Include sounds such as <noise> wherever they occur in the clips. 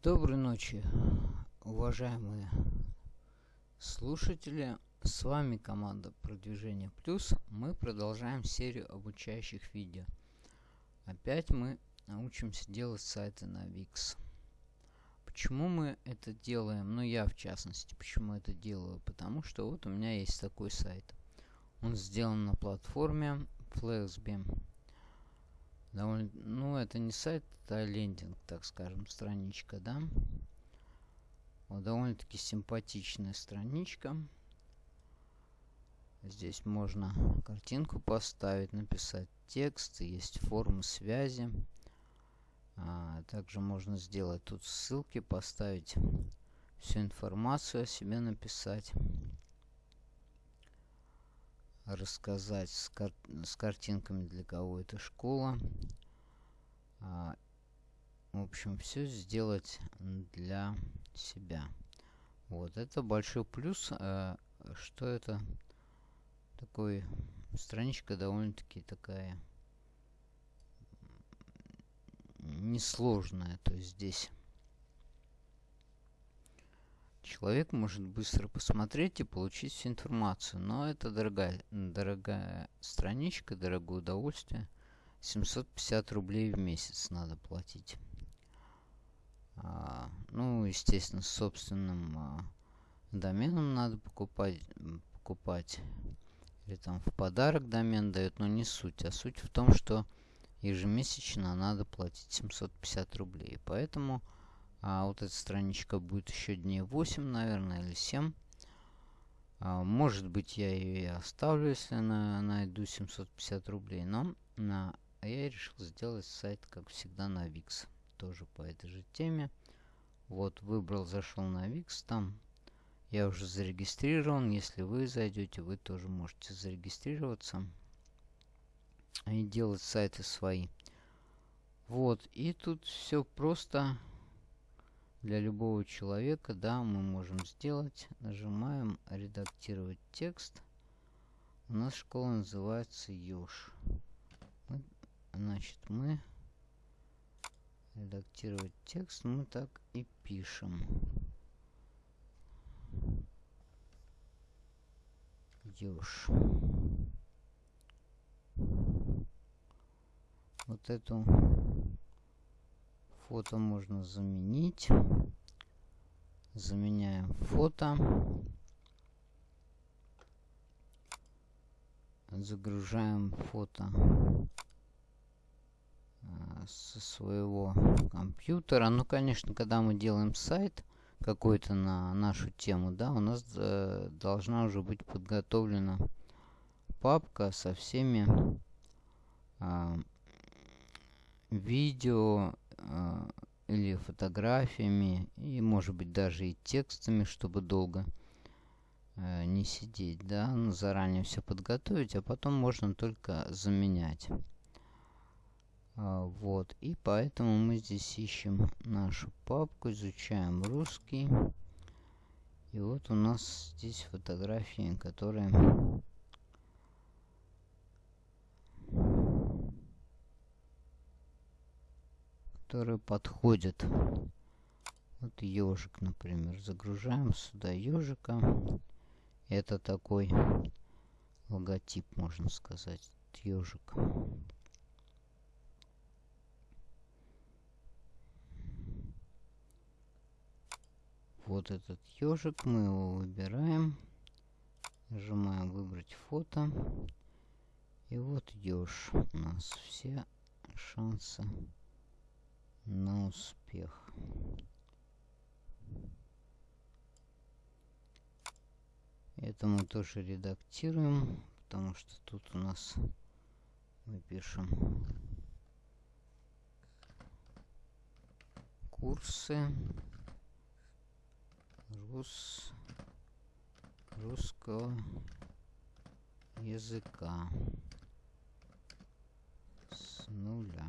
Доброй ночи, уважаемые слушатели. С вами команда Продвижение Плюс. Мы продолжаем серию обучающих видео. Опять мы научимся делать сайты на Wix. Почему мы это делаем? Ну, я в частности, почему это делаю? Потому что вот у меня есть такой сайт. Он сделан на платформе Flexbeam. Довольно, ну, это не сайт, это лендинг, так скажем, страничка, да. Вот довольно-таки симпатичная страничка. Здесь можно картинку поставить, написать текст, есть формы связи. А, также можно сделать тут ссылки, поставить всю информацию о себе написать. Рассказать с, кар с картинками, для кого это школа. А, в общем, все сделать для себя. Вот, это большой плюс, э, что это такой страничка довольно-таки такая несложная. То есть здесь человек может быстро посмотреть и получить всю информацию. Но это дорогая, дорогая страничка, дорогое удовольствие. 750 рублей в месяц надо платить. А, ну, естественно, собственным а, доменом надо покупать, покупать. Или там в подарок домен дают, но не суть. А суть в том, что ежемесячно надо платить 750 рублей. Поэтому а, вот эта страничка будет еще дней 8, наверное, или 7. А, может быть, я ее и оставлю, если на, найду 750 рублей. Но на, я решил сделать сайт, как всегда, на Wix. Тоже по этой же теме. Вот, выбрал, зашел на Wix. Там я уже зарегистрирован. Если вы зайдете, вы тоже можете зарегистрироваться и делать сайты свои. Вот, и тут все просто для любого человека, да, мы можем сделать. Нажимаем редактировать текст. У нас школа называется Ёж. Значит, мы редактировать текст мы так и пишем. Ёж. Вот эту фото можно заменить. Заменяем фото. Загружаем фото со своего компьютера. Ну, конечно, когда мы делаем сайт какой-то на нашу тему, да, у нас э, должна уже быть подготовлена папка со всеми э, видео э, или фотографиями, и может быть даже и текстами, чтобы долго э, не сидеть, да, ну, заранее все подготовить, а потом можно только заменять. А, вот, и поэтому мы здесь ищем нашу папку, изучаем русский. И вот у нас здесь фотографии, которые которые подходят. Вот ежик, например. Загружаем сюда ежика. Это такой логотип, можно сказать. Ежик. Вот этот ежик, мы его выбираем. Нажимаем выбрать фото. И вот еж. У нас все шансы на успех. Это мы тоже редактируем, потому что тут у нас мы пишем курсы рус, русского языка с нуля.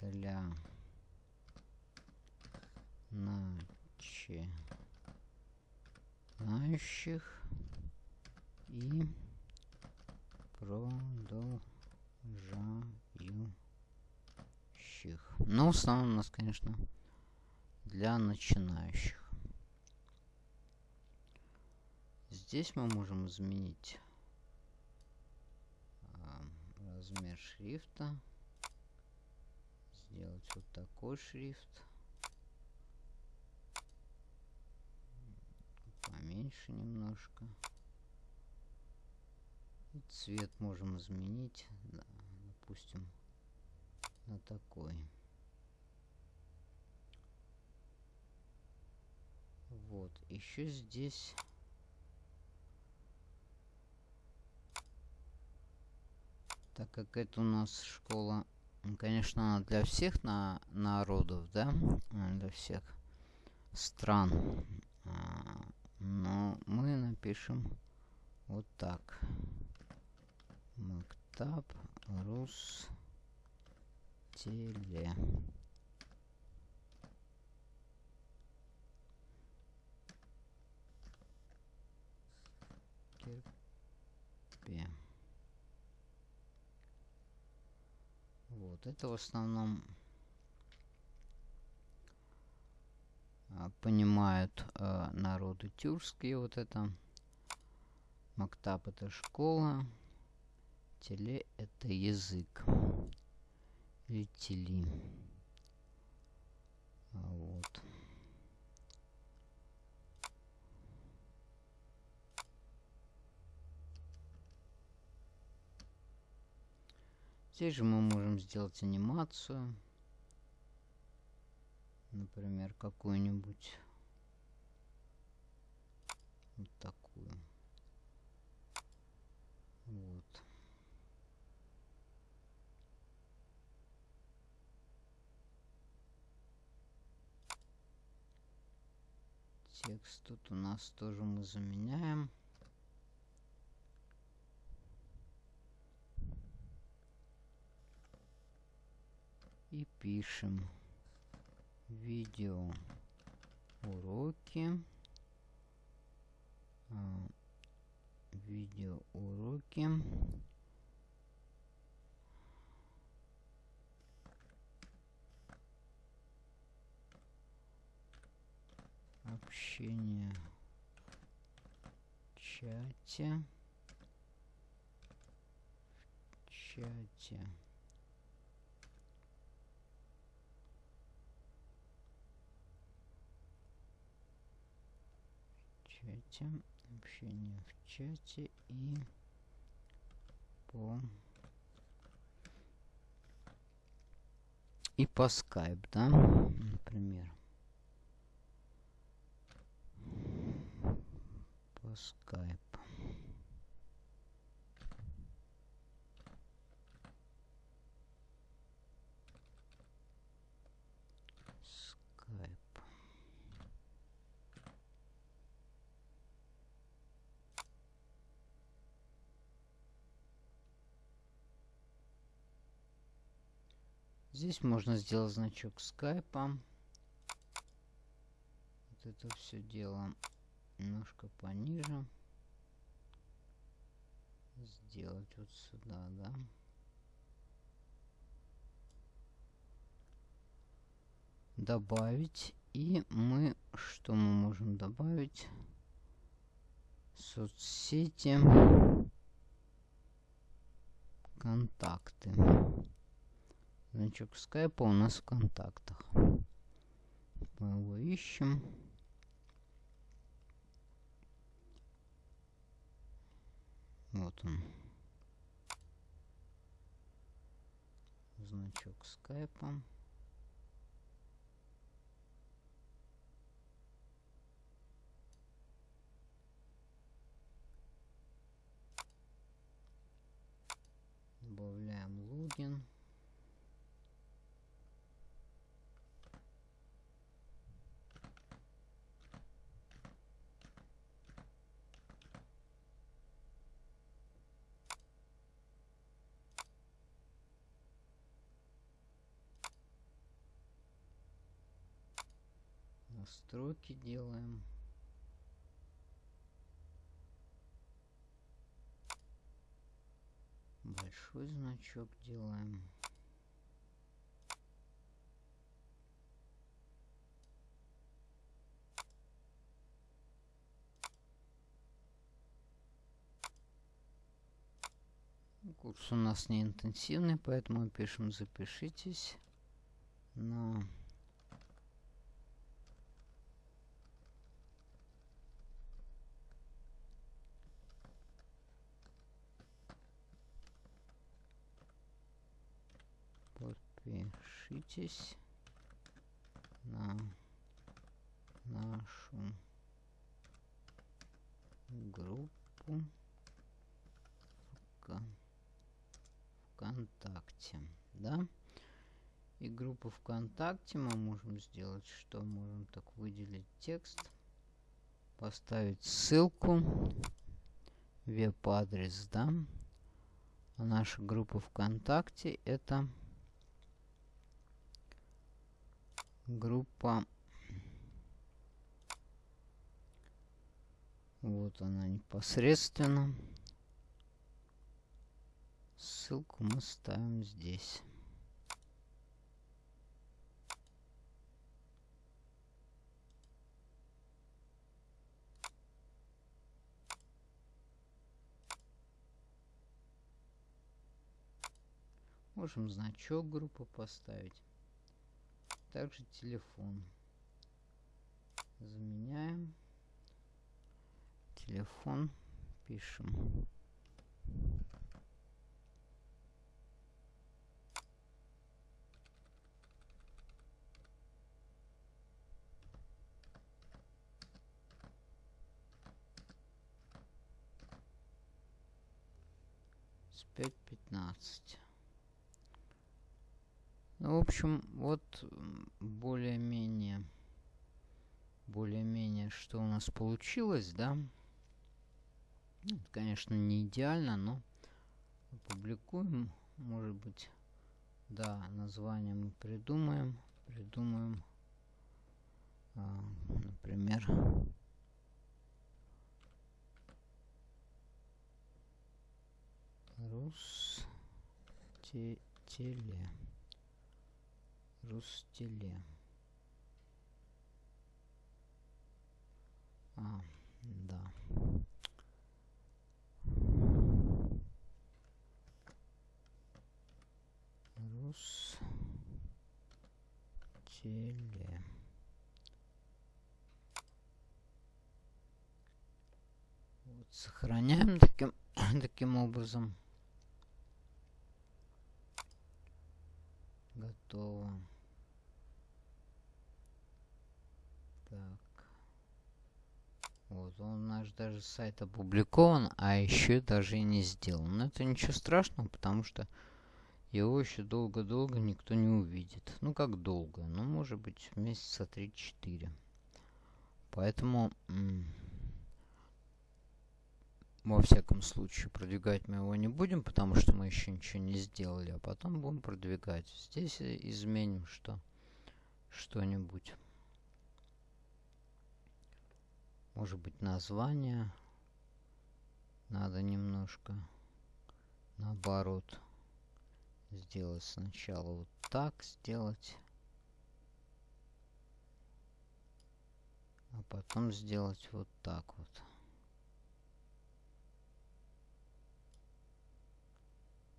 для начинающих и продолжающих. Но в основном у нас, конечно, для начинающих. Здесь мы можем изменить э, размер шрифта. Сделать вот такой шрифт. Поменьше немножко. И цвет можем изменить. Да, допустим, на такой. Вот. Еще здесь так как это у нас школа, конечно, она для всех на народов, да, для всех стран, а, но мы напишем вот так. Мактаб Рус Теле. Терпе. Вот это в основном а, понимают а, народы тюркские. Вот это Мактаб это школа. Теле это язык. Или тели. Вот. Здесь же мы можем сделать анимацию. Например, какую-нибудь. Вот такую. Вот. Текст тут у нас тоже мы заменяем. И пишем видео уроки а, видео уроки общение чате. Чате чате, общение в чате и по и по скайп, да, например. По скайп. Здесь можно сделать значок скайпа. Вот это все дело немножко пониже. Сделать вот сюда, да. Добавить. И мы, что мы можем добавить? Соцсети. Контакты. Значок скайпа у нас в контактах. Мы его ищем. Вот он. Значок скайпа. Добавляем логин. настройки делаем. Большой значок делаем. Курс у нас не интенсивный, поэтому пишем «Запишитесь» на подпишитесь на нашу группу ВКонтакте, да? И группу ВКонтакте мы можем сделать, что можем так выделить текст, поставить ссылку, веб-адрес, да? А наша группа ВКонтакте это группа. Вот она непосредственно. Ссылку мы ставим здесь. Можем значок группы поставить также телефон. Заменяем. Телефон. Пишем. С пять пятнадцать. Ну, в общем, вот более-менее, более-менее, что у нас получилось, да. Ну, конечно, не идеально, но опубликуем, может быть, да, название мы придумаем, придумаем, а, например, Рустеле. Рустеле. А, да. Рустеле. Вот, сохраняем таким, <coughs> таким образом. Готово. Так. Вот, он наш даже сайт опубликован, а еще даже и не сделан. Но это ничего страшного, потому что его еще долго-долго никто не увидит. Ну, как долго? Ну, может быть, месяца 3-4. Поэтому, во всяком случае, продвигать мы его не будем, потому что мы еще ничего не сделали. А потом будем продвигать. Здесь изменим что? Что-нибудь. Может быть название. Надо немножко наоборот сделать сначала вот так сделать. А потом сделать вот так вот.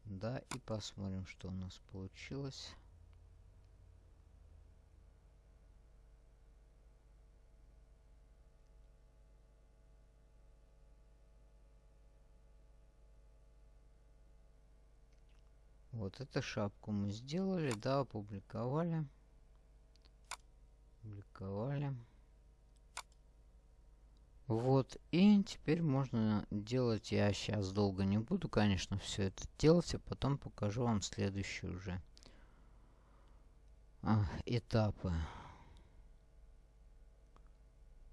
Да, и посмотрим, что у нас получилось. Вот эту шапку мы сделали, да, опубликовали. Опубликовали. Вот, и теперь можно делать, я сейчас долго не буду, конечно, все это делать, а потом покажу вам следующие уже а, этапы.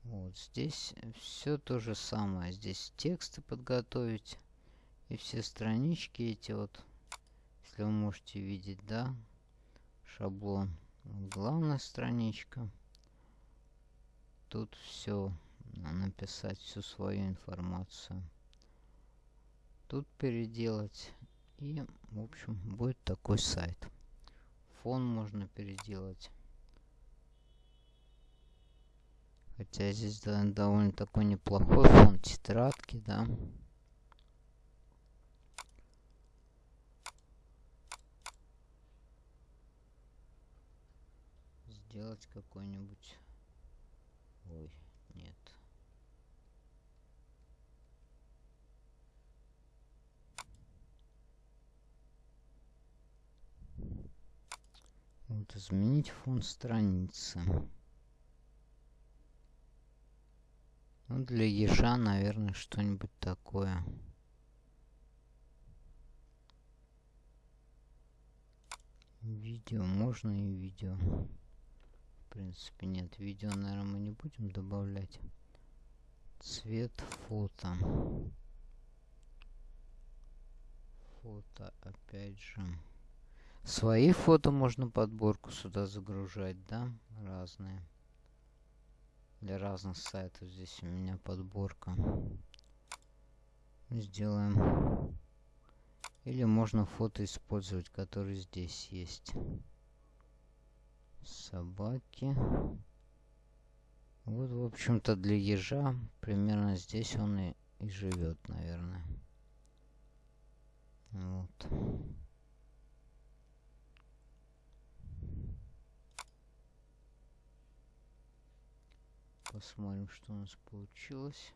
Вот здесь все то же самое. Здесь тексты подготовить и все странички эти вот вы можете видеть, да, шаблон. Главная страничка. Тут все написать всю свою информацию. Тут переделать. И, в общем, будет такой сайт. Фон можно переделать. Хотя здесь довольно такой неплохой фон тетрадки, да. Сделать какой-нибудь... Ой, нет. Вот, изменить фон страницы. Ну, для ежа, наверное, что-нибудь такое. Видео, можно и видео. В принципе, нет, видео, наверное, мы не будем добавлять. Цвет фото. Фото, опять же. Свои фото можно подборку сюда загружать, да? Разные. Для разных сайтов здесь у меня подборка. Сделаем. Или можно фото использовать, которые здесь есть. Собаки. Вот, в общем-то, для ежа примерно здесь он и, и живет, наверное. Вот. Посмотрим, что у нас получилось.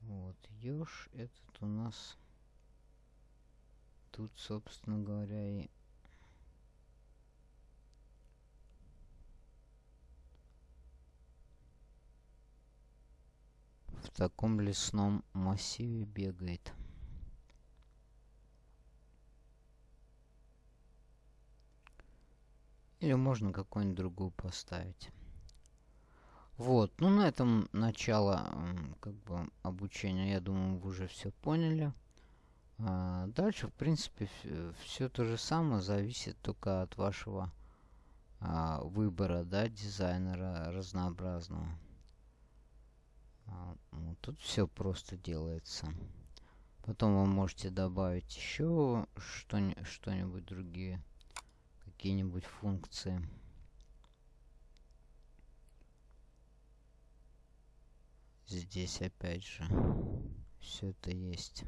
Вот, еж этот у нас тут, собственно говоря, и в таком лесном массиве бегает. Или можно какую-нибудь другую поставить. Вот, ну на этом начало как бы обучения, я думаю, вы уже все поняли. А дальше, в принципе, все то же самое, зависит только от вашего а, выбора, да, дизайнера разнообразного. А, вот тут все просто делается. Потом вы можете добавить еще что-нибудь другие какие-нибудь функции. Здесь опять же все это есть.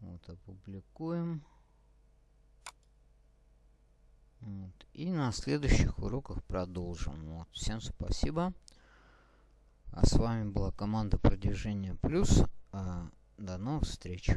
Вот, опубликуем. Вот. И на следующих уроках продолжим. Вот. Всем спасибо. А с вами была команда продвижения плюс. А, до новых встреч.